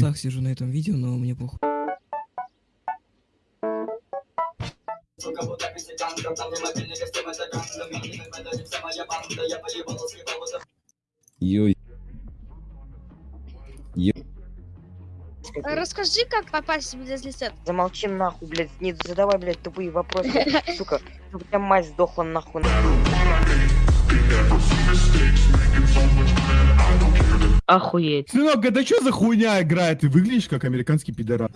трусах сижу на этом видео, но мне похуй. Йой. Расскажи, как попасть в Дезлисет. Замолчи нахуй, блядь, не задавай, блядь, тупые вопросы, сука, чтобы у тебя мать сдохла нахуй. Охуеть. Сынок, это что за хуйня играет? Ты выглядишь как американский пидорас.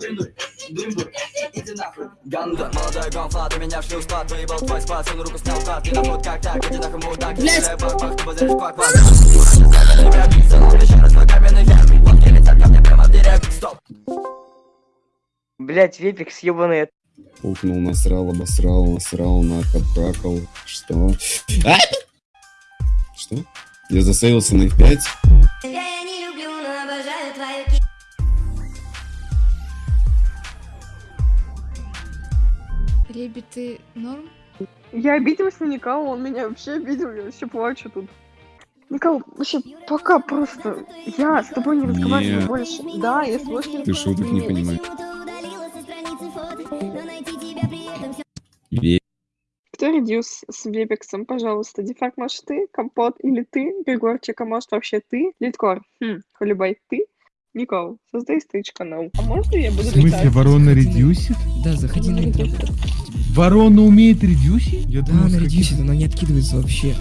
Блядь, вепик съебаный. Пукнул, насрал, обосрал, насрал, накапракал. Что? А! Что? Я засейвился на F5. Леби, ты норм? Я обиделась на Никала, он меня вообще обидел, я вообще плачу тут. Никол, вообще пока просто. Я с тобой не разговариваю Не. больше. Да, я больше не Ты шуток не понимаешь. Ве- Кто редюс с Вебексом, пожалуйста? Дефакт, может ты? Компот или ты? Григорчик, а может вообще ты? Литкор, хм, Холибай, ты? Никол, создай стыч канал. А можно я буду В смысле, летать? ворона редюсит? Да, заходи на интро. Ворона умеет редюсить? Я Да, думал, она редюсит, она не откидывается вообще.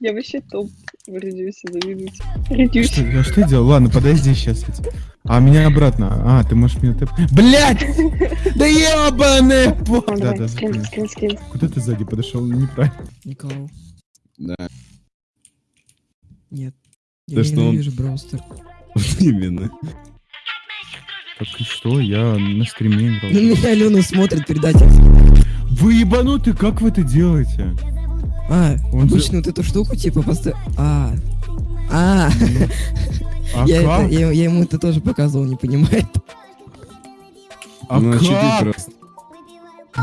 Я вообще топ в редюсе, завидуйте. Что, я что делал? Ладно, подожди сейчас. А, меня обратно. А, ты можешь меня тэп... Блять! Да ебаный! Да, да, скрин, закрой. скрин, скрин. Куда ты сзади подошел? Неправильно. Никого. Да, Нет. Да Я что он- ненавижу Браустер. именно. Так и что? Я на стриме играл. На меня Алена смотрит, предатель. Вы ебануты, как вы это делаете? А, Он же- обычно вот эту штуку типа поставь. А. А, А я, как? это, я, я ему это тоже показывал, не понимает. А ну, а как? просто?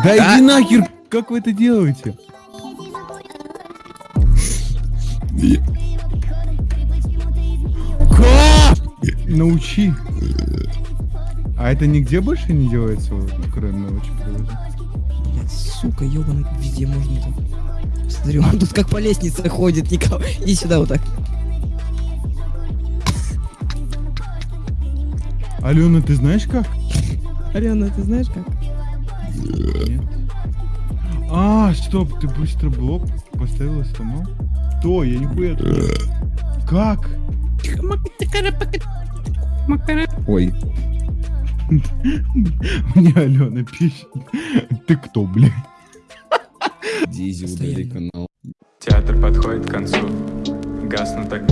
Да иди нахер! Как вы это делаете? Как? Научи. А это нигде больше не делается, вот, кроме? Блять, сука, ебаный, везде можно так. Смотри, он тут как по лестнице ходит, никого. Иди сюда вот так. Алена, ты знаешь как? Алена, ты знаешь как? Нет. А, стоп, ты быстро блок поставила сломал? То, я нихуя тут. Как? Ой, Мне Алена пишет. Ты кто, блядь? Дизи, удали канал. Театр подходит к концу. Гаснут огни.